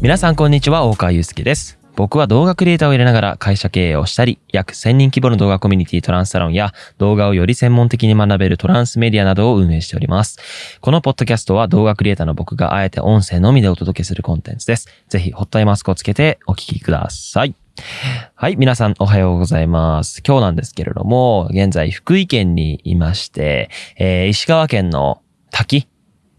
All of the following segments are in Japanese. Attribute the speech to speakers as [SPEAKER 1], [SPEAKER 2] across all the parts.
[SPEAKER 1] 皆さんこんにちは、大川祐介です。僕は動画クリエイターを入れながら会社経営をしたり、約1000人規模の動画コミュニティトランスサロンや動画をより専門的に学べるトランスメディアなどを運営しております。このポッドキャストは動画クリエイターの僕があえて音声のみでお届けするコンテンツです。ぜひホットアイマスクをつけてお聞きください。はい、皆さんおはようございます。今日なんですけれども、現在福井県にいまして、えー石川県の滝、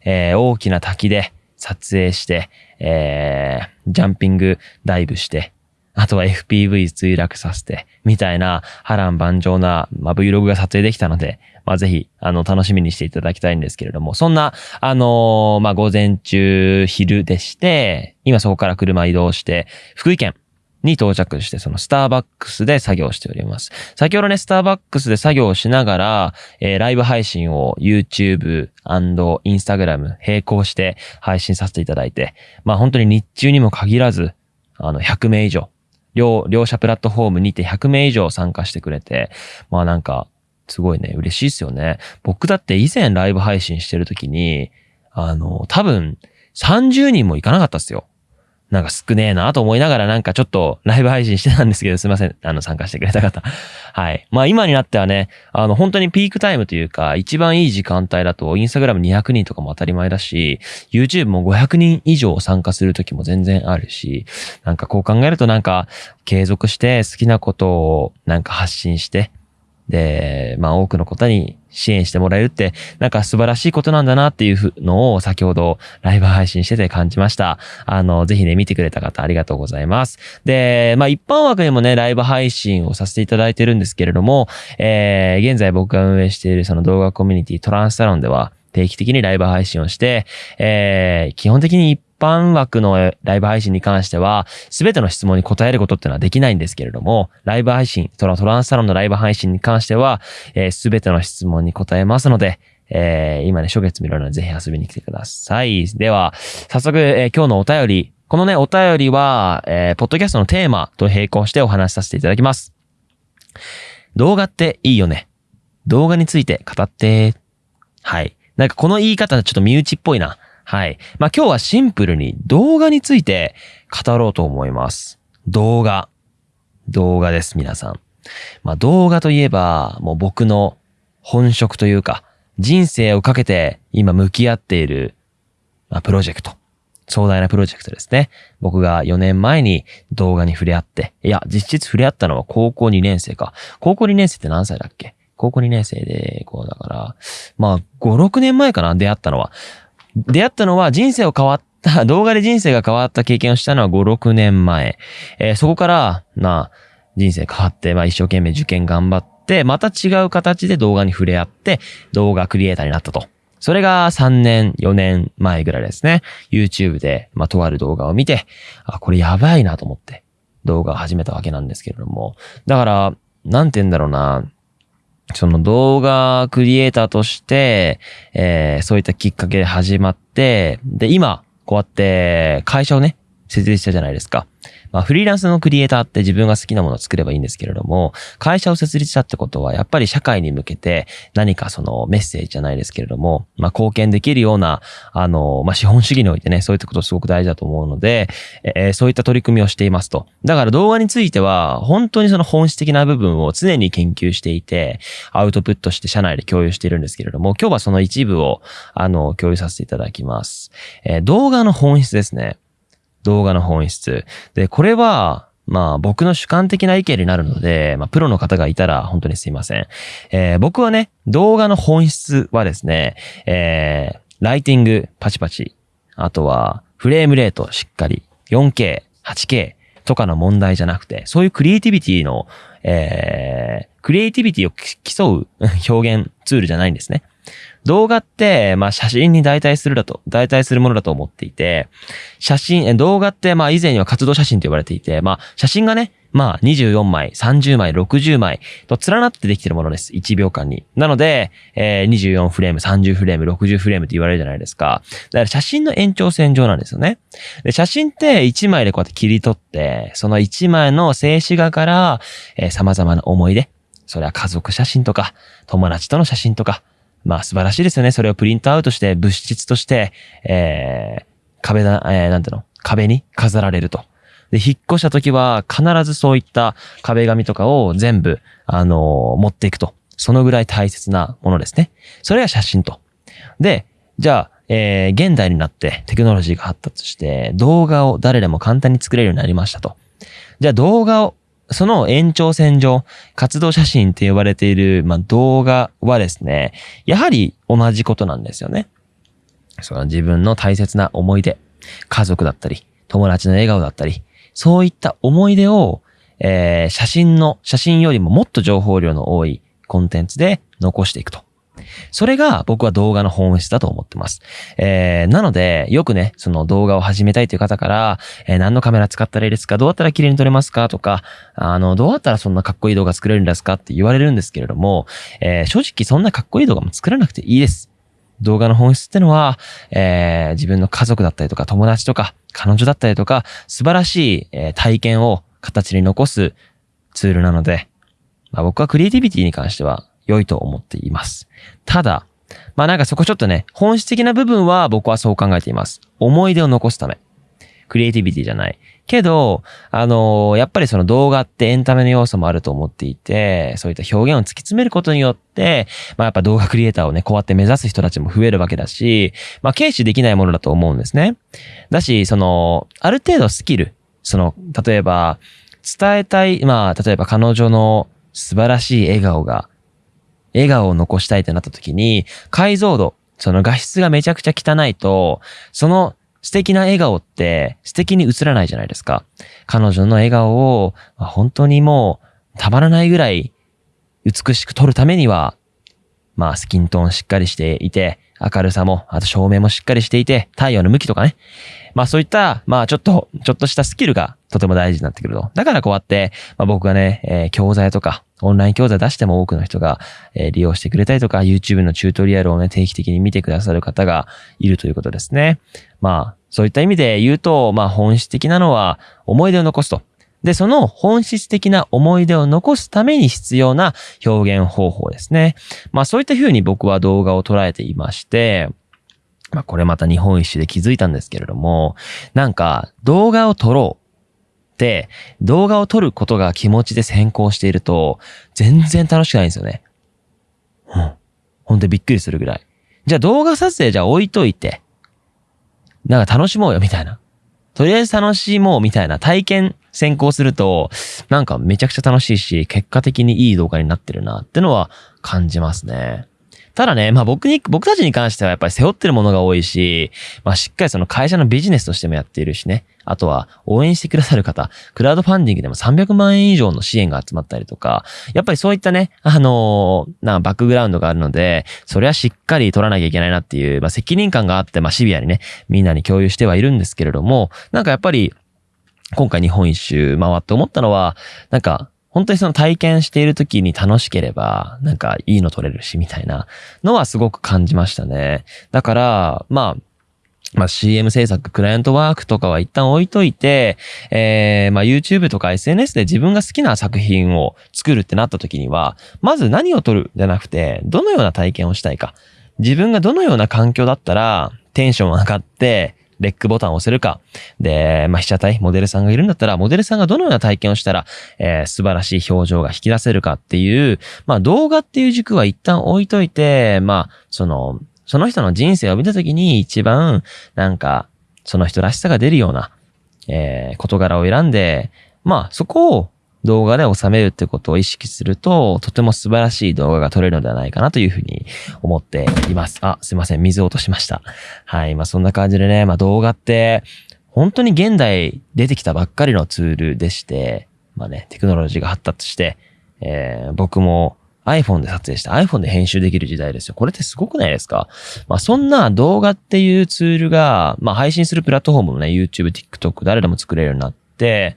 [SPEAKER 1] えー大きな滝で撮影して、えージャンピングダイブして、あとは FPV 墜落させて、みたいな波乱万丈な、まあ、Vlog が撮影できたので、まあ、ぜひ、あの、楽しみにしていただきたいんですけれども、そんな、あのーまあ、午前中、昼でして、今そこから車移動して、福井県に到着して、そのスターバックスで作業しております。先ほどね、スターバックスで作業をしながら、えーライブ配信を YouTube& Instagram 並行して配信させていただいて、まあ本当に日中にも限らず、あの、100名以上、両、両者プラットフォームにて100名以上参加してくれて、まあなんか、すごいね、嬉しいですよね。僕だって以前ライブ配信してる時に、あの、多分30人もいかなかったっすよ。なんか少ねえなと思いながらなんかちょっとライブ配信してたんですけど、すいません。あの、参加してくれた方。はい。まあ今になってはね、あの、本当にピークタイムというか、一番いい時間帯だと、インスタグラム200人とかも当たり前だし、YouTube も500人以上参加する時も全然あるし、なんかこう考えるとなんか、継続して好きなことをなんか発信して、で、まあ多くの方に支援してもらえるって、なんか素晴らしいことなんだなっていうのを先ほどライブ配信してて感じました。あの、ぜひね、見てくれた方ありがとうございます。で、まあ一般枠にもね、ライブ配信をさせていただいてるんですけれども、えー、現在僕が運営しているその動画コミュニティトランスサロンでは定期的にライブ配信をして、えー、基本的に一般枠のライブ配信に関しては、すべての質問に答えることっていうのはできないんですけれども、ライブ配信、トラトランスサロンのライブ配信に関しては、えー、べての質問に答えますので、えー、今ね、初月見るのでぜひ遊びに来てください。では、早速、えー今日のお便り、このね、お便りは、えー、ポッドキャストのテーマと並行してお話しさせていただきます。動画っていいよね。動画について語って。はい。なんかこの言い方ちょっと身内っぽいな。はい。まあ今日はシンプルに動画について語ろうと思います。動画。動画です、皆さん。まあ動画といえば、もう僕の本職というか、人生をかけて今向き合っている、まあ、プロジェクト。壮大なプロジェクトですね。僕が4年前に動画に触れ合って、いや、実質触れ合ったのは高校2年生か。高校2年生って何歳だっけ？高校2年生で、こうだから、まあ、5、6年前かな、出会ったのは。出会ったのは人生を変わった、動画で人生が変わった経験をしたのは5、6年前。えーそこから、まあ、人生変わって、まあ一生懸命受験頑張って、また違う形で動画に触れ合って、動画クリエイターになったと。それが3年、4年前ぐらいですね。YouTube で、まあ、とある動画を見て、あ、これやばいなと思って、動画を始めたわけなんですけれども。だから、なんて言うんだろうな。その動画クリエイターとして、えーそういったきっかけで始まって、で、今、こうやって会社をね、設立したじゃないですか。まあ、フリーランスのクリエイターって自分が好きなものを作ればいいんですけれども、会社を設立したってことは、やっぱり社会に向けて何かそのメッセージじゃないですけれども、まあ、貢献できるような、あの、まあ、資本主義においてね、そういったことすごく大事だと思うので、えーそういった取り組みをしていますと。だから動画については、本当にその本質的な部分を常に研究していて、アウトプットして社内で共有しているんですけれども、今日はその一部を、あの、共有させていただきます。えー動画の本質ですね。動画の本質。で、これは、まあ僕の主観的な意見になるので、まあプロの方がいたら本当にすいません。えー僕はね、動画の本質はですね、えーライティングパチパチ、あとはフレームレートしっかり、4K、8K とかの問題じゃなくて、そういうクリエイティビティの、えークリエイティビティを競う 表現ツールじゃないんですね。動画って、まあ写真に代替するだと、代替するものだと思っていて、写真、動画ってまあ以前には活動写真と呼ばれていて、まあ写真がね、まあ24枚、30枚、60枚と連なってできてるものです。1秒間に。なので、えー24フレーム、30フレーム、60フレームって言われるじゃないですか。だから写真の延長線上なんですよね。で、写真って1枚でこうやって切り取って、その1枚の静止画から、えー様々な思い出、それは家族写真とか、友達との写真とか、まあ素晴らしいですよね。それをプリントアウトして、物質として、えー壁だ、えーなんていうの？壁に飾られると。で、引っ越した時は必ずそういった壁紙とかを全部、あの持っていくと。そのぐらい大切なものですね。それが写真と。で、じゃあ、えー、現代になってテクノロジーが発達して動画を誰でも簡単に作れるようになりましたと。じゃあ動画を、その延長線上、活動写真って呼ばれている、まあ、動画はですね、やはり同じことなんですよね。その自分の大切な思い出、家族だったり、友達の笑顔だったり、そういった思い出を、えー、写真の、写真よりももっと情報量の多いコンテンツで残していくと。それが僕は動画の本質だと思ってます。えー、なので、よくね、その動画を始めたいという方から、えー、何のカメラ使ったらいいですか？どうやったら綺麗に撮れますか？とか、あの、どうやったらそんなかっこいい動画作れるんですか？って言われるんですけれども、えー、正直そんなかっこいい動画も作らなくていいです。動画の本質ってのは、えー、自分の家族だったりとか友達とか彼女だったりとか素晴らしい、えー、体験を形に残すツールなので、まあ、僕はクリエイティビティに関しては良いと思っています。ただ、まあなんかそこちょっとね、本質的な部分は僕はそう考えています。思い出を残すため。クリエイティビティじゃない。けど、あのー、やっぱりその動画ってエンタメの要素もあると思っていて、そういった表現を突き詰めることによって、まあやっぱ動画クリエイターをね、こうやって目指す人たちも増えるわけだし、まあ軽視できないものだと思うんですね。だし、その、ある程度スキル、その、例えば、伝えたい、まあ、例えば彼女の素晴らしい笑顔が笑顔を残したいってなった時に、解像度、その画質がめちゃくちゃ汚いと、その素敵な笑顔って素敵に映らないじゃないですか。彼女の笑顔を、本当にもうたまらないぐらい美しく撮るためには、まあスキントーンしっかりしていて、明るさも、あと照明もしっかりしていて、太陽の向きとかね。まあそういった、まあちょっと、ちょっとしたスキルがとても大事になってくると。だからこうやって、まあ僕がね、えー、教材とか、オンライン教材出しても多くの人が、えー、利用してくれたりとか、YouTube のチュートリアルをね、定期的に見てくださる方がいるということですね。まあ、そういった意味で言うと、まあ本質的なのは思い出を残すと。で、その本質的な思い出を残すために必要な表現方法ですね。まあそういった風に僕は動画を捉えていまして、まあこれまた日本一周で気づいたんですけれども、なんか動画を撮ろう動画を撮ることが気持ちで先行していると全然楽しくないんですよね。うん。ほんとびっくりするぐらい。じゃあ動画撮影じゃ置いといて、なんか楽しもうよみたいな。とりあえず楽しもうみたいな体験先行すると、なんかめちゃくちゃ楽しいし、結果的にいい動画になってるなってのは感じますね。ただね、まあ僕に、僕たちに関してはやっぱり背負ってるものが多いし、まあしっかりその会社のビジネスとしてもやっているしね。あとは応援してくださる方、クラウドファンディングでも300万円以上の支援が集まったりとか、やっぱりそういったね、あのー、なバックグラウンドがあるので、それはしっかり取らなきゃいけないなっていう、まあ責任感があって、まあシビアにね、みんなに共有してはいるんですけれども、なんかやっぱり、今回日本一周回って思ったのは、なんか、本当にその体験している時に楽しければ、なんかいいの撮れるし、みたいなのはすごく感じましたね。だから、まあ、まあ CM 制作、クライアントワークとかは一旦置いといて、えー、まあ YouTube とか SNS で自分が好きな作品を作るってなった時には、まず何を撮るじゃなくて、どのような体験をしたいか。自分がどのような環境だったら、テンション上がって、レックボタンを押せるか。で、まあ、被写体、モデルさんがいるんだったら、モデルさんがどのような体験をしたら、えー、素晴らしい表情が引き出せるかっていう、まあ、動画っていう軸は一旦置いといて、まあ、その、その人の人生を見たときに一番、なんか、その人らしさが出るような、えー、事柄を選んで、まあ、そこを動画で収めるってことを意識すると、とても素晴らしい動画が撮れるのではないかなというふうに思っています。あ、すいません。水を落としました。はい。まあそんな感じでね、まあ動画って、本当に現代出てきたばっかりのツールでして、まあね、テクノロジーが発達して、えー、僕も iPhone で撮影して iPhone で編集できる時代ですよ。これってすごくないですか？まあそんな動画っていうツールが、まあ配信するプラットフォームもね、YouTube、TikTok 誰でも作れるようになって、、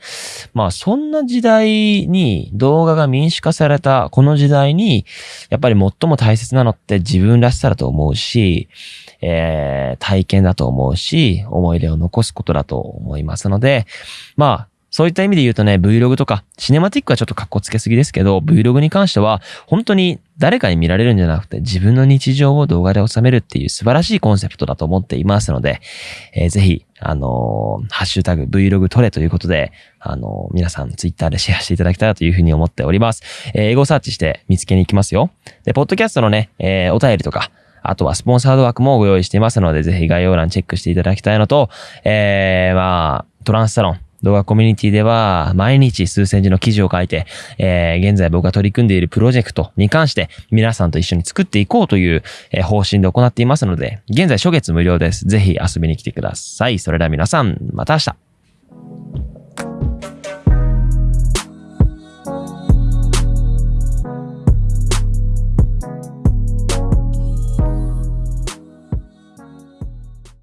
[SPEAKER 1] まあそんな時代に動画が民主化されたこの時代に、やっぱり最も大切なのって自分らしさだと思うし、えー、体験だと思うし、思い出を残すことだと思いますので、まあ、そういった意味で言うとね、Vlog とか、シネマティックはちょっと格好つけすぎですけど、Vlog に関しては、本当に誰かに見られるんじゃなくて、自分の日常を動画で収めるっていう素晴らしいコンセプトだと思っていますので、えー、ぜひ、あのー、ハッシュタグ Vlog 撮れということで、あのー、皆さんツイッターで シェアしていただきたいなというふうに思っております。えー、英語サーチして見つけに行きますよ。で、ポッドキャストのね、えー、お便りとか、あとはスポンサード枠もご用意していますので、ぜひ概要欄チェックしていただきたいのと、えー、まあ、トランスサロン、動画コミュニティでは毎日数千字の記事を書いて、えー、現在僕が取り組んでいるプロジェクトに関して皆さんと一緒に作っていこうという、方針で行っていますので、現在初月無料です。ぜひ遊びに来てください。それでは皆さん、また明日。